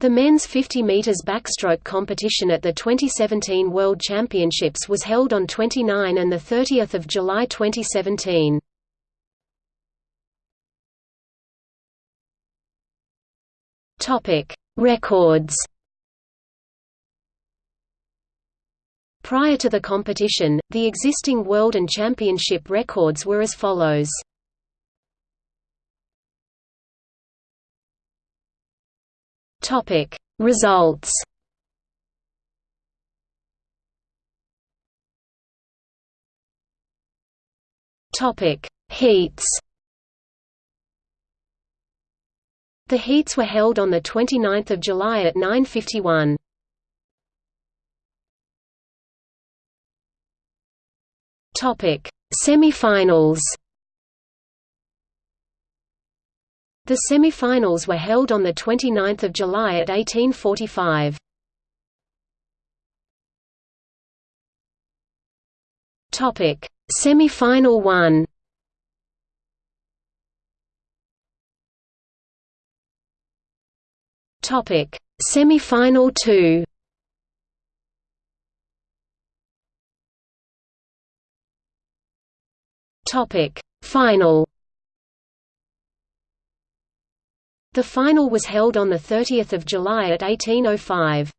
The men's 50 meters backstroke competition at the 2017 World Championships was held on 29 and the 30th of July 2017. Topic: Records. Prior to the competition, the existing world and championship records were as follows. Topic. Results. Topic. Heats. The heats were held on the 29th of July at 9:51. Topic. Semi-finals The semi-finals were held on 29 July at 1845. Semi-final 1 Topic: Semi-final 2. Topic: Final The final was held on 30 July at 1805.